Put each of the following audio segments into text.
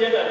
天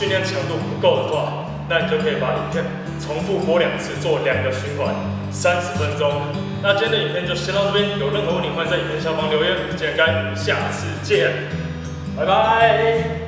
训练强度不够的话，那你就可以把影片重复播两次，做两个循环，三十分钟。那今天的影片就先到这边，有任何问题欢迎在影片下方留言。我们下次见，拜拜。